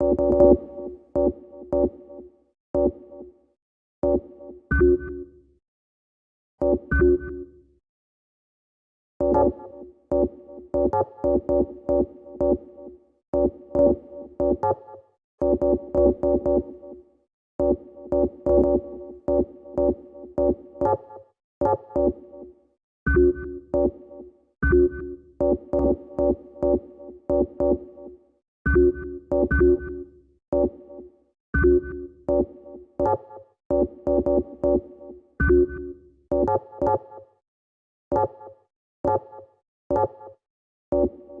Música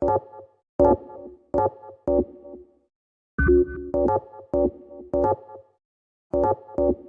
Thank you.